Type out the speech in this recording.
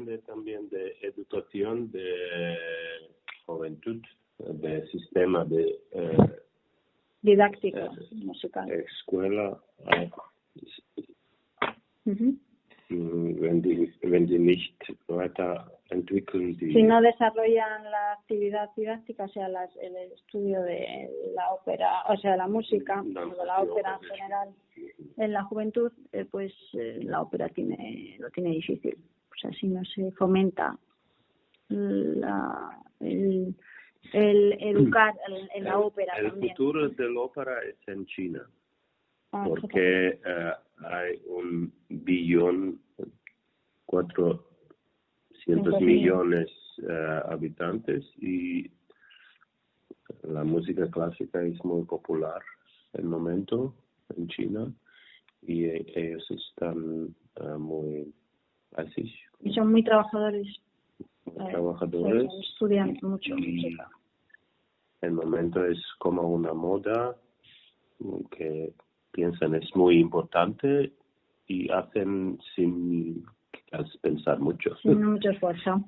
depende también de educación, de juventud, de sistema de eh, Didáctico, Eh, musical. escuela. eh, mm, Wenn die, wenn die nicht weiterentwickeln, die Si no desarrollan la actividad didáctica, o sea, las- el estudio de la ópera, o sea, la música, No, o de la ópera en general, en la juventud, eh, pues eh, la ópera tiene lo tiene difícil. Sea, si no se fomenta la, el, el educar en, la ópera el también. futuro de la ópera es en China. Ah, porque eh, hay un billón, cuatrocientos millones eh, habitantes y la música clásica es muy popular en el momento en China y e- ellos están eh, muy así, Y son muy trabajadores. muy eh, trabajadores sí, estudian mucho y el momento es como una moda que piensan es muy importante y hacen sin pensar mucho. Sin mucho esfuerzo.